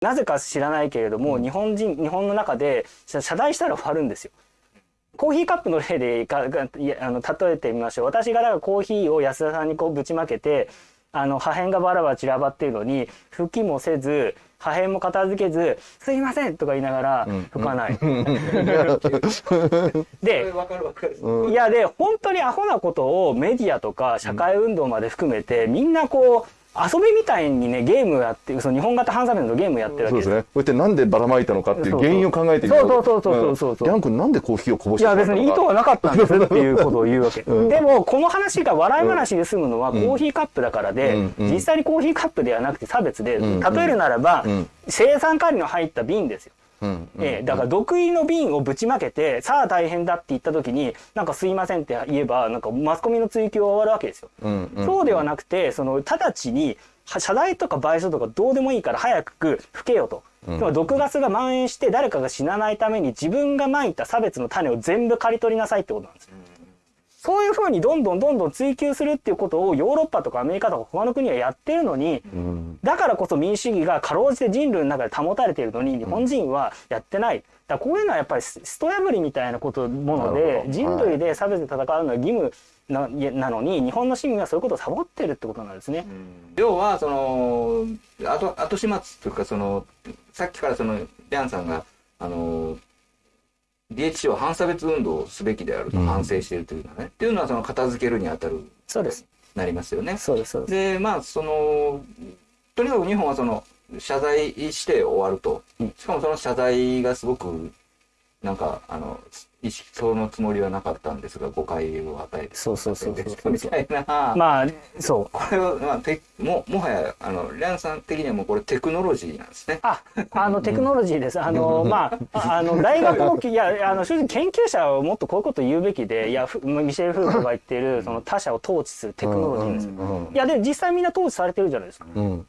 なぜか知らないけれども、日本人日本の中で謝謝罪したら終わるんですよ。コーヒーカップの例でかあの例えてみましょう私がだからコーヒーを安田さんにこうぶちまけてあの破片がバラバラ散らばっているのに拭きもせず破片も片付けず「すいません」とか言いながら拭かない。で。いやで本当にアホなことをメディアとか社会運動まで含めて、みんなこう遊びみたいにねゲームやってその日本型ハンサメのゲームやってるわけです。すそうでね。こうやってなんでばらまいたのかっていう原因を考えてみよそうそうそうそうそうそうギャン君なんでコーヒーをこぼしいやてしまったのか。別に意図はなかったんですっていうことを言うわけ、うん。でもこの話が笑い話で済むのはコん。ーヒーカップだからで、うん。うん。実際にコーヒーカップではなくて差別で、ん。例えるならば、うん。生産管理の入った瓶ですようんうんええだから毒入りの瓶をぶちまけてさあ大変だって言った時になんかすいませんって言えばなんかマスコミの追及は終わるわけですよ。うんうんそうではなくてその直ちには謝罪とか賠償とかどうでもいいから早く吹けよと。うんつまり毒ガスが蔓延して誰かが死なないために自分がまいた差別の種を全部刈り取りなさいってことなんですよ。そういうふうにどんどんどんどん追求するっていうことをヨーロッパとかアメリカとか他の国はやってるのに、うんだからこそ民主主義がかろうじて人類の中で保たれているのに日本人はやってない。だこういうのはやっぱりスト破りみたいなことものなで人類で差別で戦うのは義務ななのに日本の市民はそういうことをサボってるってことなんですね。要はその後後始末というかそのさっきからそのリャンさんがあの DHC は反差別運動をすべきであるとうん反省しているというのはね、っていうのはその片付けるにあたるそうです。なりますよね。そうです。そうです。でまあそのとにかく日本はその謝罪して終わると、うんしかもその謝罪がすごくなんかあの意識そのつもりはなかったんですが誤解を与えてそうそうそうそうみたいな、まあそう。これは、まあ、てももはやあのリャンさん的にはもうこれテクノロジーなんですね。あ、あのテクノロジーです。あのまああの大学の いやあの正直研究者はもっとこういうこと言うべきで、いやふミシェル・フーコが言っているその他者を統治するテクノロジーですいやで実際みんな統治されてるじゃないですか。うん